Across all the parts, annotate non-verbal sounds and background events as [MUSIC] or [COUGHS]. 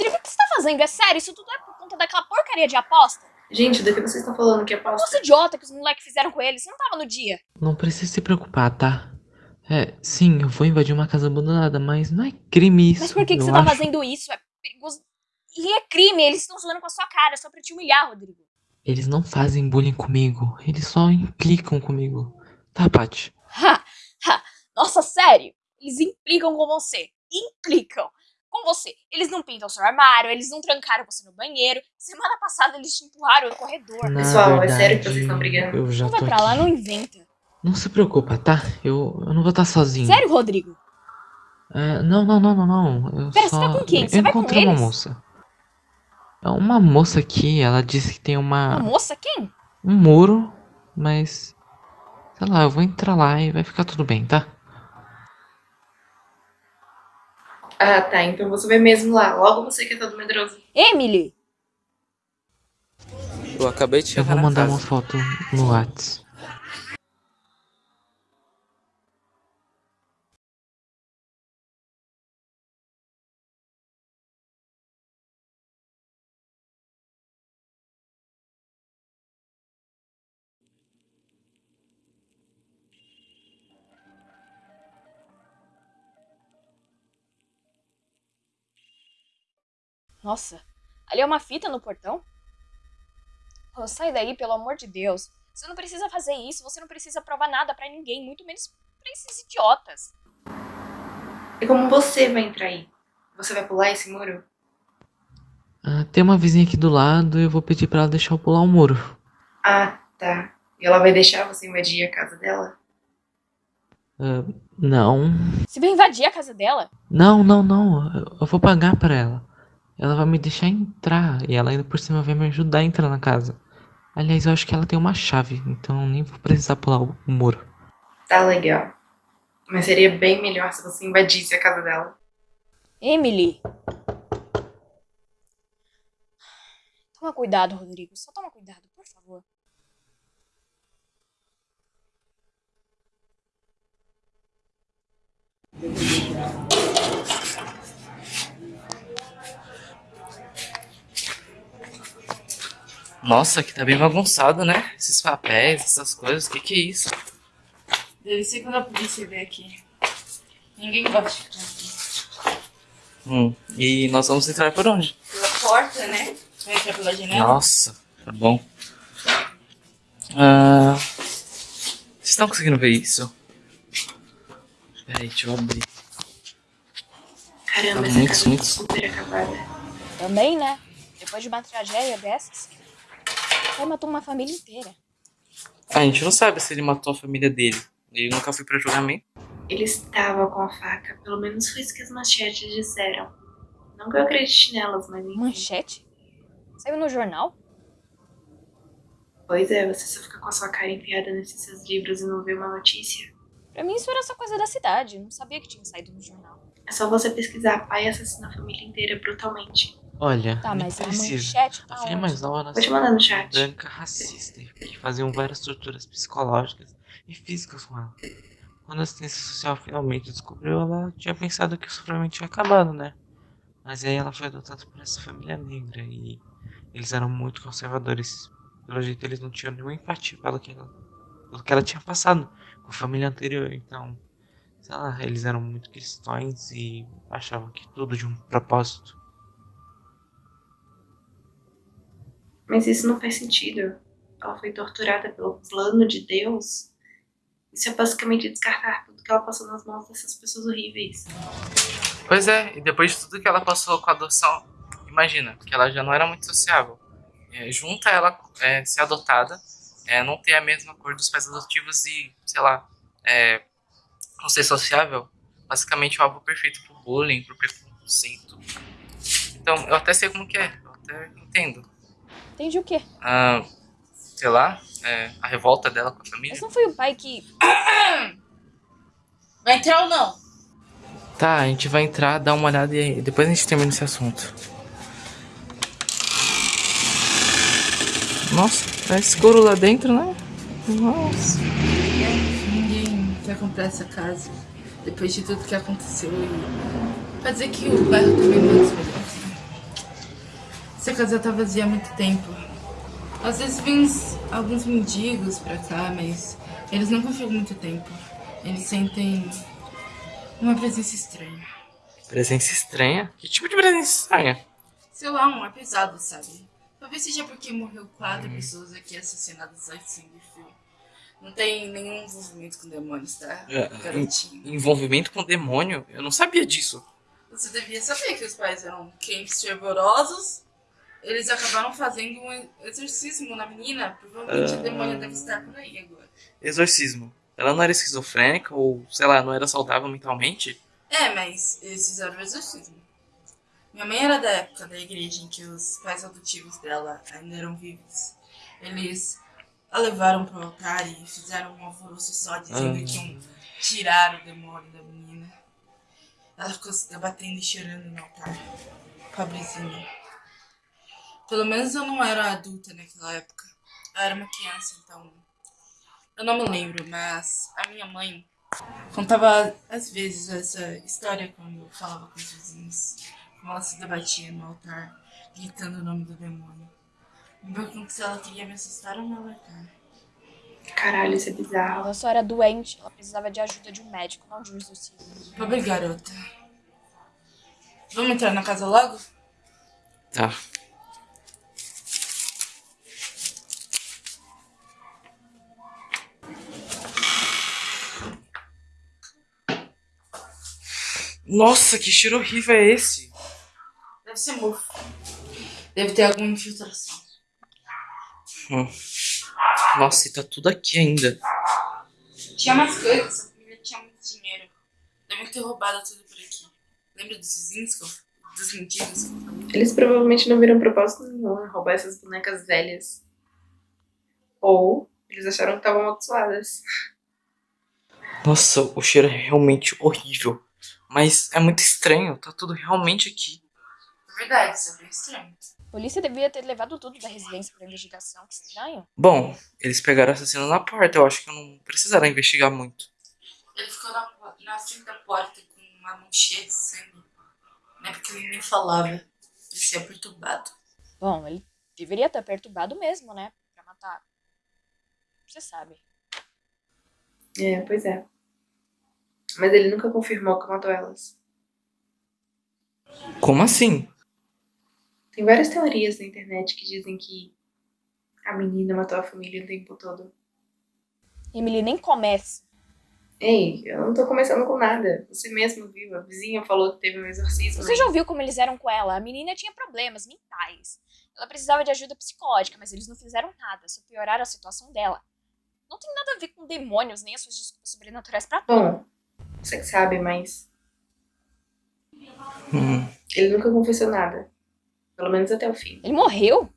Rodrigo, o que você tá fazendo? É sério? Isso tudo é por conta daquela porcaria de aposta? Gente, do que vocês estão falando que é aposta? Aposta idiota que os moleques fizeram com eles. Você não tava no dia. Não precisa se preocupar, tá? É, sim, eu vou invadir uma casa abandonada, mas não é crime isso. Mas por que, que você tá acho. fazendo isso? É perigoso. E é crime, eles estão zoando com a sua cara, só pra te humilhar, Rodrigo. Eles não fazem bullying comigo, eles só implicam comigo. Tá, Paty? Ha, ha. Nossa, sério? Eles implicam com você. Implicam com você. Eles não pintam seu armário, eles não trancaram você no banheiro. Semana passada eles te empurraram no corredor. Na Pessoal, é sério que verdade, vocês estão brigando? Eu já Não vai tô pra lá, aqui. não inventa. Não se preocupa, tá? Eu, eu não vou estar sozinho. Sério, Rodrigo? É, não, não, não, não, não. Eu Pera, só... você tá com quem? Você eu vai com encontrei uma eles? moça. É uma moça aqui, ela disse que tem uma... Uma moça? Quem? um muro, mas... Sei lá, eu vou entrar lá e vai ficar tudo bem, tá? Ah, tá. Então você vai mesmo lá. Logo você que é todo medroso. Emily! Eu acabei de Eu chegar vou na mandar uma foto no Whats. Nossa, ali é uma fita no portão? Oh, sai daí, pelo amor de Deus. Você não precisa fazer isso, você não precisa provar nada pra ninguém, muito menos pra esses idiotas. E como você vai entrar aí? Você vai pular esse muro? Ah, tem uma vizinha aqui do lado e eu vou pedir pra ela deixar eu pular o muro. Ah, tá. E ela vai deixar você invadir a casa dela? Ah, não. Você vai invadir a casa dela? Não, não, não. Eu- Eu vou pagar pra ela. Ela vai me deixar entrar e ela ainda por cima vai me ajudar a entrar na casa. Aliás, eu acho que ela tem uma chave, então nem vou precisar pular o o muro. Tá legal. Mas seria bem melhor se você invadisse a casa dela. Emily! Toma cuidado, Rodrigo. Só toma cuidado, por favor. Nossa, aqui tá bem bagunçado, né? Esses papéis, essas coisas, o que que é isso? Deve ser quando a polícia vem aqui. Ninguém gosta de ficar aqui. Hum, e nós vamos entrar por onde? Pela porta, né? Vai entrar pela janela. Nossa, tá bom. Ah, vocês estão conseguindo ver isso? Peraí, deixa eu abrir. Caramba, Tá essa muito, casa muito. tá super acabada. Também, né? Depois de uma tragédia dessas, o pai matou uma família inteira. A gente não sabe se ele matou a família dele. Ele nunca foi pra julgamento. Ele estava com a faca. Pelo menos foi isso que as manchetes disseram. Não que eu acredite nelas, mas enfim. Manchete? Saiu no jornal? Pois é, você só fica com a sua cara enfiada nesses seus livros e não vê uma notícia. Pra mim isso era só coisa da cidade. Não sabia que tinha saído no jornal. É só você pesquisar pai assassina a família inteira brutalmente. Olha, Tá, mas a precisa. manchete tá A filha onde? mais nova nasceu mandar no chat. branca racista que faziam várias torturas psicológicas e físicas com ela. Quando a assistência social finalmente descobriu, ela tinha pensado que o sofrimento tinha acabado, né? Mas aí ela foi adotada por essa família negra e eles eram muito conservadores. Pelo jeito eles não tinham nenhuma empatia pelo que ela, pelo que ela tinha passado com a família anterior. Então, sei lá, eles eram muito cristãos e achavam que tudo de um propósito. Mas isso não faz sentido. Ela foi torturada pelo plano de Deus. Isso é basicamente descartar tudo que ela passou nas mãos dessas pessoas horríveis. Pois é, e depois de tudo que ela passou com a adoção, imagina, que ela já não era muito sociável. É, junta ela é, ser adotada, é, não ter a mesma cor dos pais adotivos e, sei lá, é, não ser sociável, basicamente o alvo perfeito pro bullying, pro preconceito. Então, eu até sei como que é, eu até entendo. Entendi o quê? Ah, sei lá, é, a revolta dela com a família. Mas não foi o pai que. [COUGHS] Vai entrar ou não? Tá, a gente vai entrar, dar uma olhada e depois a gente termina esse assunto. Nossa, tá escuro lá dentro, né? Nossa. Ninguém quer comprar essa casa. Depois de tudo que aconteceu. E... Pra dizer que o bairro também não é dos melhores. Essa casa tá vazia há muito tempo. Às vezes uns- alguns mendigos pra cá, mas eles nunca ficam muito tempo. Eles sentem uma presença estranha. Presença estranha? Que tipo de presença estranha? Sei lá, um ar pesado, sabe? Talvez seja porque morreu quatro pessoas aqui assassinadas a sangue frio. Não tem nenhum envolvimento com demônios, tá? É, Garotinho. Envolvimento com demônio? Eu não sabia disso. Você devia saber que os pais eram crentes fervorosos. Eles acabaram fazendo um exorcismo na menina. Provavelmente o demônio deve estar por aí agora. Exorcismo. Ela não era esquizofrênica ou, sei lá, não era saudável mentalmente? É, mas eles fizeram o exorcismo. Minha mãe era da época da igreja em que os pais adotivos dela ainda eram vivos. Eles a levaram pro altar e fizeram um alvoroço só dizendo Ah. que iam tirar o demônio da menina. Ela ficou se debatendo e chorando no altar. Pobrezinha. Pelo menos eu não era adulta naquela época. Eu era uma criança, então. Eu não me lembro, mas a minha mãe contava às vezes essa história quando eu falava com os vizinhos. Como ela se debatia no altar, gritando o nome do demônio. Me pergunto se ela queria me assustar ou me alertar. Caralho, isso é bizarro. Ela só era doente, ela precisava de ajuda de um médico, não de um exorcismo. Pobre garota. Vamos entrar na casa logo? Tá. Nossa, que cheiro horrível é esse? Deve ser mofo. Deve ter alguma infiltração. Hum. Nossa, e tá tudo aqui ainda. Tinha mais coisas, essa família tinha muito dinheiro. Devem ter roubado tudo por aqui. Lembra dos vizinhos que eu, dos mendigos? Eles provavelmente não viram propósito nenhum em roubar essas bonecas velhas. Ou eles acharam que estavam amaldiçoadas. Nossa, o cheiro é realmente horrível. Mas é muito estranho, tá tudo realmente aqui. É verdade, isso é bem estranho. A polícia devia ter levado tudo da residência pra investigação, que estranho. Bom, eles pegaram o assassino na porta, eu acho que não precisaram investigar muito. Ele ficou na, na frente da porta com uma mão cheia de sangue. Não é porque ele nem falava. Ele se perturbado. Bom, ele deveria estar perturbado mesmo, né? Pra matar. Você sabe. É, pois é. Mas ele nunca confirmou que matou elas. Como assim? Tem várias teorias na internet que dizem que a menina matou a família o tempo todo. Emily nem começa. Ei, eu não tô começando com nada. Você mesmo viu, a vizinha falou que teve um exorcismo. Você já ouviu como eles eram com ela? A menina tinha problemas mentais. Ela precisava de ajuda psicológica, mas eles não fizeram nada, só pioraram a situação dela. Não tem nada a ver com demônios nem as suas desculpas sobrenaturais pra tudo. Bom, você que sabe, mas Hum, ele nunca confessou nada. Pelo menos até o fim. Ele morreu?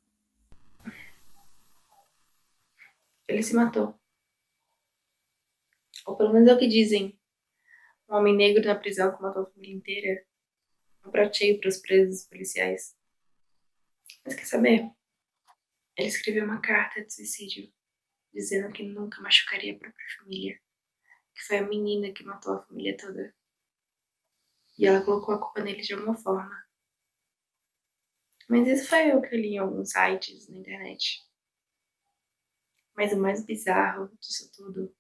Ele se matou. Ou pelo menos é o que dizem. Um homem negro na prisão que matou a família inteira. Um prateio para os presos policiais. Mas quer saber? Ele escreveu uma carta de suicídio dizendo que nunca machucaria a própria família. Que foi a menina que matou a família toda. E ela colocou a culpa nele de alguma forma. Mas isso foi eu que li em alguns sites na internet. Mas o mais bizarro disso tudo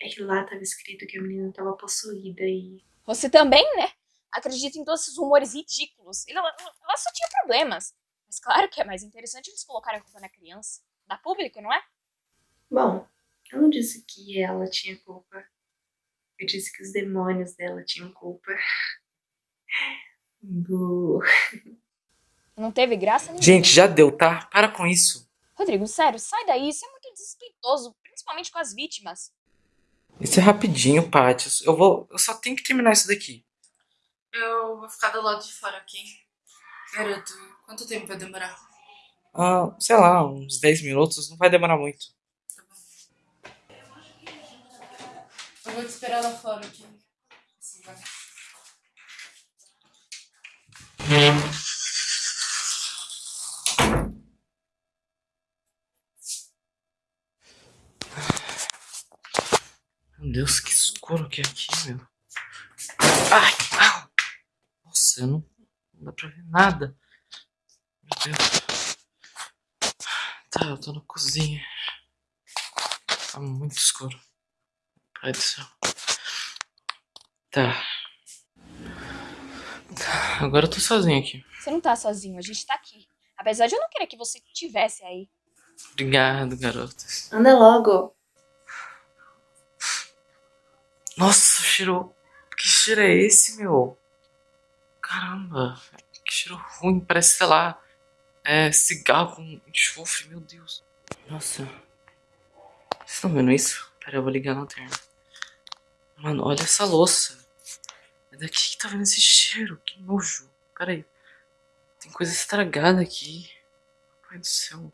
é que lá estava escrito que a menina estava possuída e. Você também, né? Acredita em todos esses rumores ridículos. Ela, ela só tinha problemas. Mas claro que é mais interessante eles colocarem a culpa na criança. Da público, não é? Bom, eu não disse que ela tinha culpa. Eu disse que os demônios dela tinham culpa. [LAUGHS] Não teve graça nenhuma. Gente, já deu, tá? Para com isso. Rodrigo, sério, sai daí. Isso é muito desrespeitoso, principalmente com as vítimas. Isso é rapidinho, Paty. Eu vou. Eu só tenho que terminar isso daqui. Eu vou ficar do lado de fora aqui. Garoto, quanto tempo vai demorar? Ah, sei lá, uns 10 minutos, não vai demorar muito. Eu vou te esperar lá fora aqui. Assim vai. Meu Deus, que escuro que é aqui, meu. Ai, au. Nossa, eu não, não dá pra ver nada. Meu Deus. Tá, eu tô na cozinha. Tá muito escuro. Pai do céu. Tá. Tá, agora eu tô sozinho aqui. Você não tá sozinho, a gente tá aqui. Apesar de eu não querer que você estivesse aí. Obrigado, garotas. Anda logo. Nossa, cheiro. Que cheiro é esse, meu? Caramba, que cheiro ruim. Parece, sei lá, é cigarro com enxofre, meu Deus. Nossa. Vocês estão vendo isso? Pera, eu vou ligar na lanterna. Mano, olha essa louça. É daqui que tá vendo esse cheiro. Que nojo. Pera aí. Tem coisa estragada aqui. Pai do céu.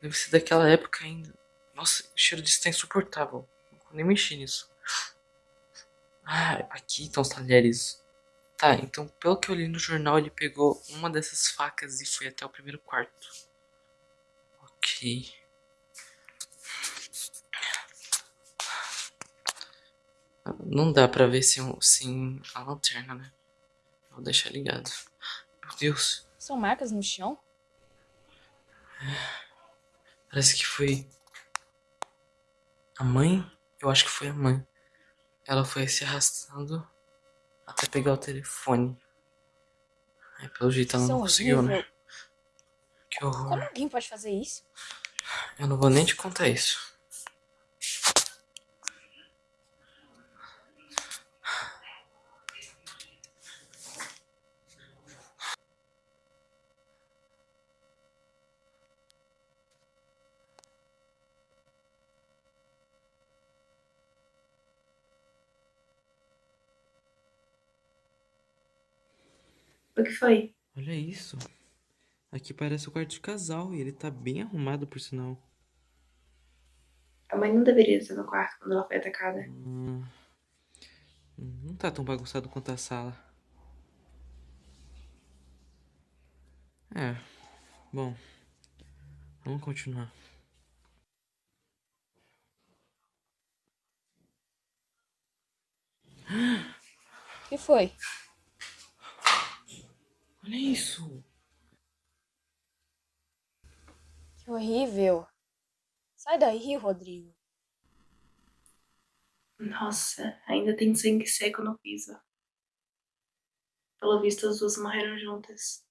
Deve ser daquela época ainda. Nossa, o cheiro disso tá insuportável. Não nem mexer nisso. Ah, aqui estão os talheres. Tá, então pelo que eu li no jornal, ele pegou uma dessas facas e foi até o primeiro quarto. Ok. Não dá pra ver sem, sem a lanterna, né? Vou deixar ligado. Meu Deus. São marcas no chão? Parece que foi a mãe. Eu acho que foi a mãe. Ela foi se arrastando até pegar o telefone. Aí, pelo jeito ela Isso é não conseguiu, né? horrível. Que horror. Como alguém pode fazer isso? Eu não vou nem te contar isso. O que foi? Olha isso. Aqui parece o quarto de casal e ele tá bem arrumado, por sinal. A mãe não deveria estar no quarto quando ela foi atacada. Hum, não tá tão bagunçado quanto a sala. É, bom, vamos continuar. O que foi? Olha isso. Que horrível. Sai daí, Rodrigo. Nossa, ainda tem sangue seco no piso. Pelo visto, as duas morreram juntas.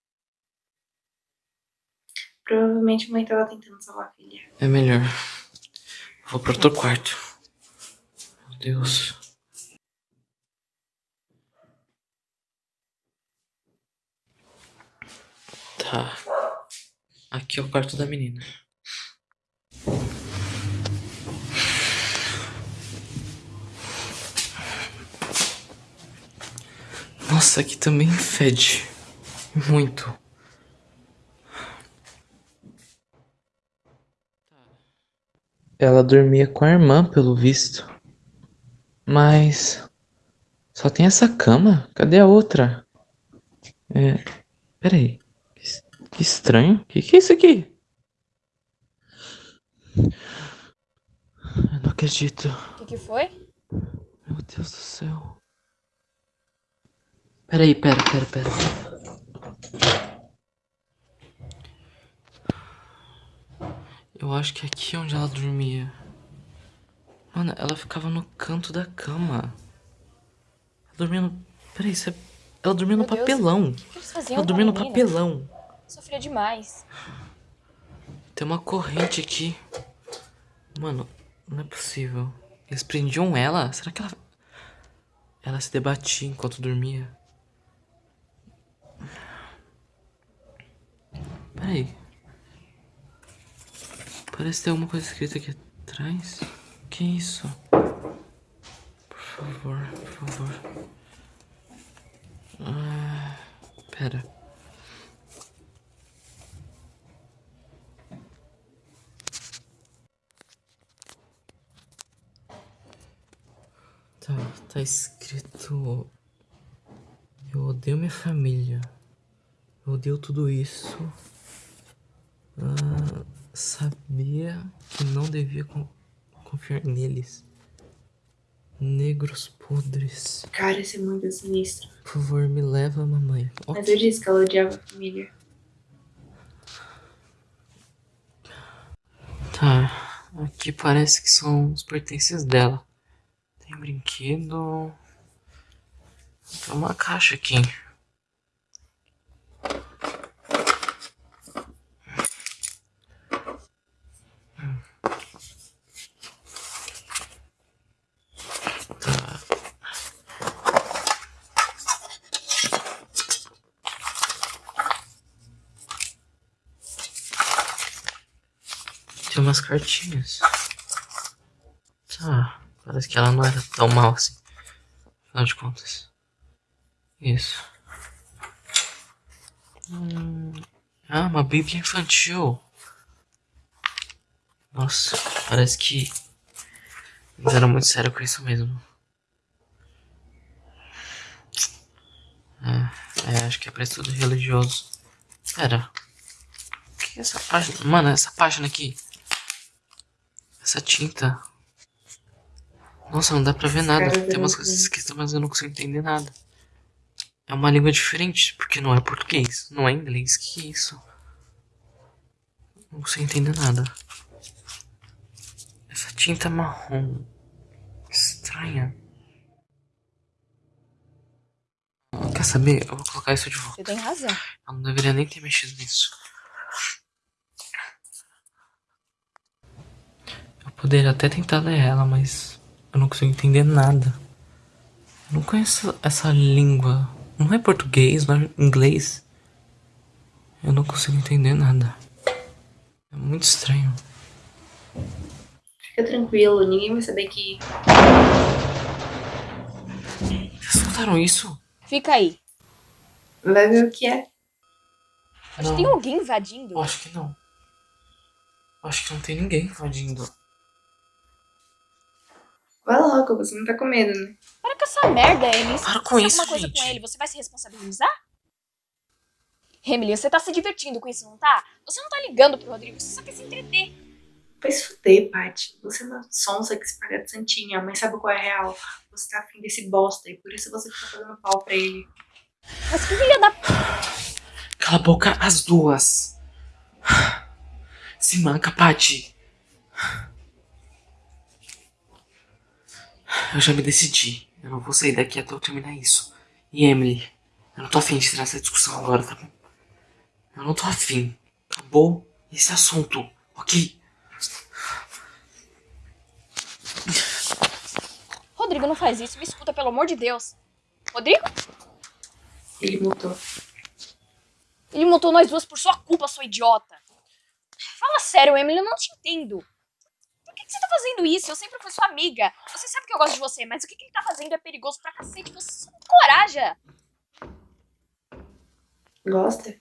Provavelmente a mãe tava tentando salvar a filha. É melhor. Vou pro outro quarto. Meu Deus. Tá. Aqui é o quarto da menina. Nossa, aqui também fede. Muito. Ela dormia com a irmã, pelo visto. Mas. Só tem essa cama? Cadê a outra? É. Peraí. Que, es- que estranho. Que que é isso aqui? Eu não acredito. O que, que foi? Meu Deus do céu. Peraí, pera, pera, pera. Eu acho que é aqui onde ela dormia. Mano, ela ficava no canto da cama. Ela dormia no. Peraí, isso é... ela dormia no Meu Deus. papelão. O que faziam Ela dormia no menina? papelão. Sofria demais. Tem uma corrente aqui. Mano, não é possível. Eles prendiam ela? Será que ela. Ela se debatia enquanto dormia? Peraí. Parece ter alguma coisa escrita aqui atrás. Que isso? Por favor, por favor. Ah, pera. Tá escrito. Eu odeio minha família. Eu odeio tudo isso. Ah, sabia que não devia co confiar neles. Negros podres. Cara, esse mundo é sinistro. Por favor, me leva, mamãe. Okay. Mas eu disse que ela odiava a família. Tá. Aqui parece que são os pertences dela. Tem brinquedo. Tem uma caixa aqui. Umas cartinhas. Parece que ela não era tão mal assim. Afinal de contas. Isso. Hum, ah, uma bíblia infantil. Nossa, parece que eles eram muito sérios com isso mesmo. É, é, acho que é pra estudo religioso. Pera. O que é essa página? Mano, essa página aqui. Essa tinta. Nossa, não dá pra ver nada. Tem umas coisas escritas, mas eu não consigo entender nada. É uma língua diferente, porque não é português, não é inglês. Que isso? Não consigo entender nada. Essa tinta marrom. Estranha. Quer saber? Eu vou colocar isso de volta. Você tem razão. Eu não deveria nem ter mexido nisso. Poderia até tentar ler ela, mas eu não consigo entender nada. Eu não conheço essa língua. Não é português, não é inglês. Eu não consigo entender nada. É muito estranho. Fica tranquilo, ninguém vai saber que. Vocês escutaram isso? Fica aí. Vai ver o que é. Acho que tem alguém invadindo. Eu acho que não. Eu acho que não tem ninguém invadindo. Logo, você não tá com medo, né? Para com essa merda, Emily. Para Se com isso, alguma coisa gente. com ele, você vai se responsabilizar? Emily, você tá se divertindo com isso, não tá? Você não tá ligando pro Rodrigo, você só quer se entreter. Vai se fuder, Paty. Você é uma sonsa que se paga de santinha, mas sabe qual é a real? Você tá afim desse bosta e por isso você fica fazendo pau pra ele. Mas que filha da... Cala a boca as duas. Se manca, Paty. Eu já me decidi. Eu não vou sair daqui até eu terminar isso. E Emily, eu não tô afim de tirar essa discussão agora, tá bom? Eu não tô afim. Acabou esse assunto, ok? Rodrigo, não faz isso. Me escuta, pelo amor de Deus. Rodrigo? Ele mutou. Ele montou nós duas por sua culpa, sua idiota. Fala sério, Emily, eu não te entendo. Por que, que você tá fazendo isso? Eu sempre fui sua amiga. Você sabe que eu gosto de você, mas o que, que ele tá fazendo é perigoso pra cacete. Você só não coraja. Gosta?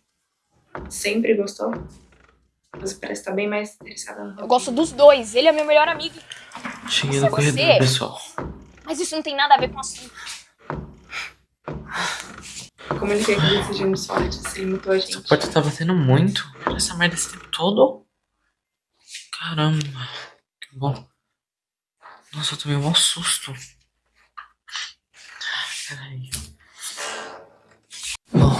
Sempre gostou? Você parece estar bem mais interessada no Eu gosto dos dois. Ele é meu melhor amigo. Cheguei no corredor, você? pessoal. Mas isso não tem nada a ver com o assunto. Como ele quer que desejamos sorte se ele mutou a gente? Essa porta tá batendo muito. Essa merda esse tempo todo. Caramba. Que bom. Nossa, eu tomei um susto. Peraí. Bom.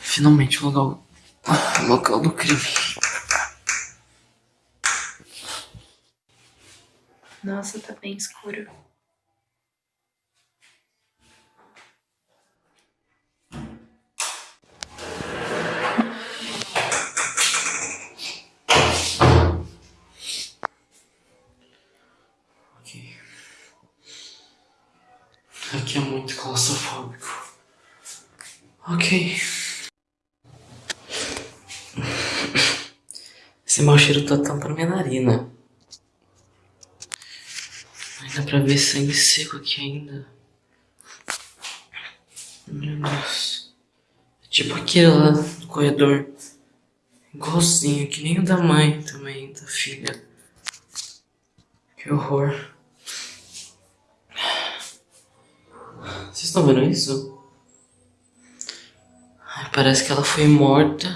Finalmente o local, o local do crime. Nossa, tá bem escuro. Aqui é muito claustrofóbico. Ok. Esse mau cheiro tá tampando minha narina. Ainda pra ver sangue seco aqui ainda. Meu Deus. É tipo aquele lá do corredor. Igualzinho, que nem o da mãe também, da filha. Que horror. Vocês estão vendo isso? Ai, parece que ela foi morta,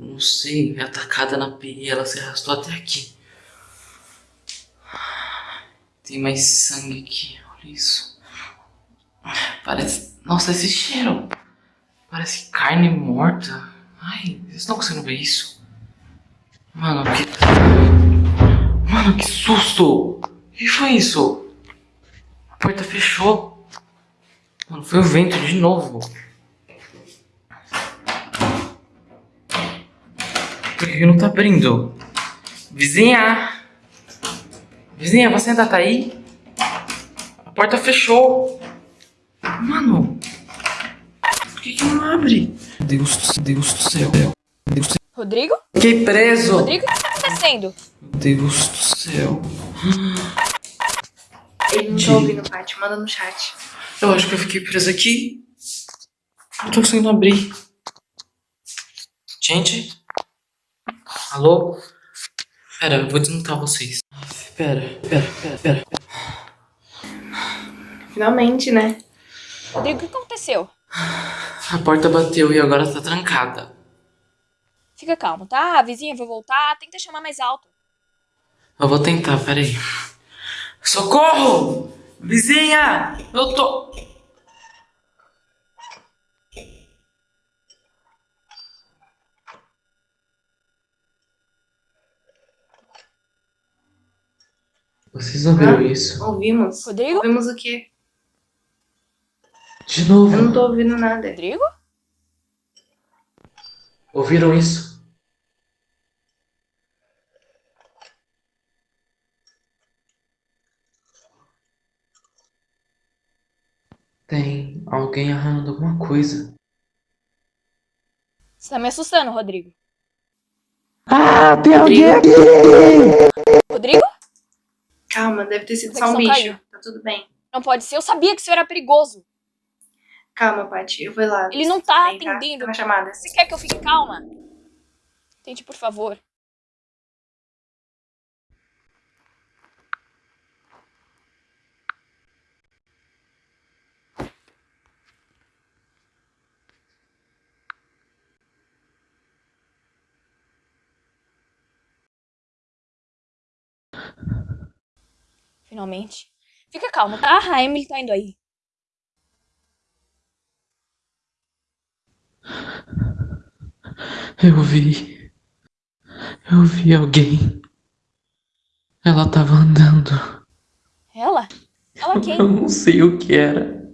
não sei, atacada na pia ela se arrastou até aqui. Tem mais sangue aqui, olha isso. Parece. Nossa, esse cheiro! Parece carne morta. Ai, vocês estão conseguindo ver isso? Mano, que. Mano, que susto! O que foi isso? A porta fechou. Mano, foi o vento de novo. Por que não tá abrindo? Vizinha! Vizinha, você ainda tá aí? A porta fechou. Mano! Por que que não abre? Deus, do- Deus do céu. Deus do céu. Rodrigo? Fiquei preso! Rodrigo, o que tá acontecendo? Deus do céu. Ele não tá ouvindo, Paty. Manda no chat. Eu acho que eu fiquei preso aqui. Não tô conseguindo abrir. Gente? Alô? Pera, eu vou desmutar vocês. Pera, pera, pera, pera. Finalmente, né? Rodrigo, o que aconteceu? A porta bateu e agora tá trancada. Fica calmo, tá? A vizinha vai voltar, tenta chamar mais alto. Eu vou tentar, peraí. Socorro! Vizinha! Eu tô. Vocês ouviram Ah. isso? Ouvimos. Rodrigo? Ouvimos o quê? De novo. Eu não tô ouvindo nada. Rodrigo? Ouviram isso? Tem alguém arranhando alguma coisa. Você tá me assustando, Rodrigo. Ah, tem alguém aqui! Rodrigo? Calma, deve ter sido A só um bicho. caiu. Tá tudo bem. Não pode ser. Eu sabia que isso era perigoso. Calma, Paty. Eu vou lá. Ele não tá bem, atendendo. Tá chamada. Você quer que eu fique calma? Tente, por favor. Finalmente. Fica calmo, tá? A Emily tá indo aí. Eu vi. Eu vi alguém. Ela tava andando. Ela? Ela quem? Eu não sei o que era.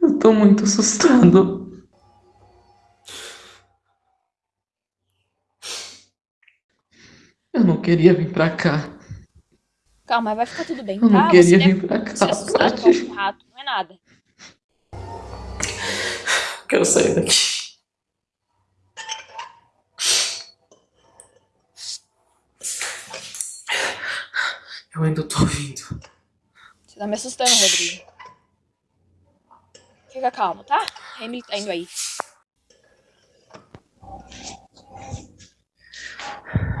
Eu tô muito assustado. Eu não queria vir pra cá. Calma, vai ficar tudo bem, Eu não tá? queria Você vir pra cá. se assustar com Paty. um rato, não é nada. Quero sair daqui. Eu ainda tô ouvindo. Você tá me assustando, Rodrigo. Fica calmo, tá? Emily tá indo aí.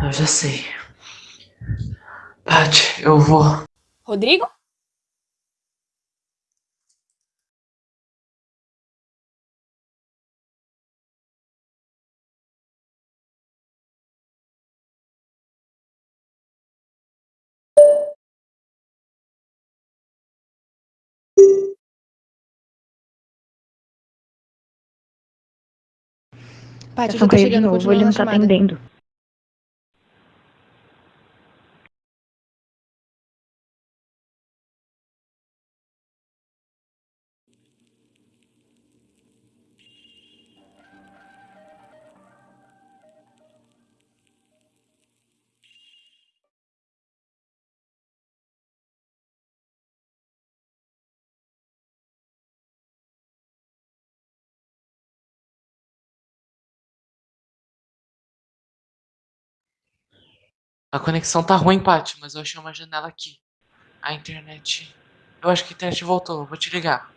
Eu já sei. Paty, eu vou. Rodrigo? Paty, já caiu de novo, ele não tá atendendo. A conexão tá ruim, Paty, mas eu achei uma janela aqui. A internet. Eu acho que a internet voltou. eu Vou te ligar.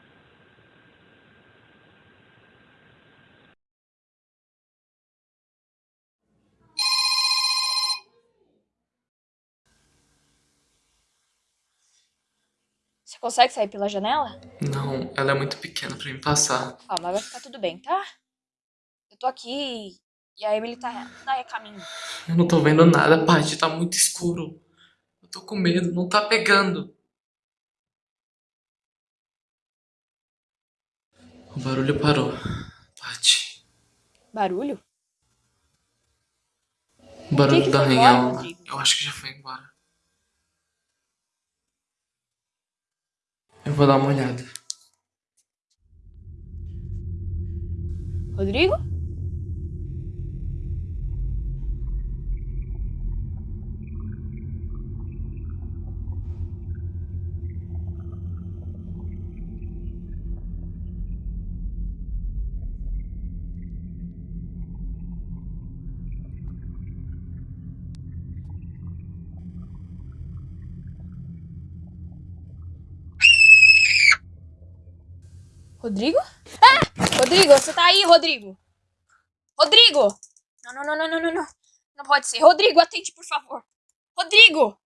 Você consegue sair pela janela? Não, ela é muito pequena pra me passar. Calma, vai ficar tudo bem, tá? Eu tô aqui e a Emily tá, tá a caminho. Eu não tô vendo nada, Paty. Tá muito escuro. Eu tô com medo. Não tá pegando. O barulho parou. Paty. Barulho? O barulho que foi arranhão. embora, Rodrigo? Eu acho que já foi embora. Eu vou dar uma olhada. Rodrigo? Rodrigo? Ah! Rodrigo, você tá aí, Rodrigo? Rodrigo! Não, não, não, não, não, não, não. Pode ser. Rodrigo, atende, por favor. Rodrigo!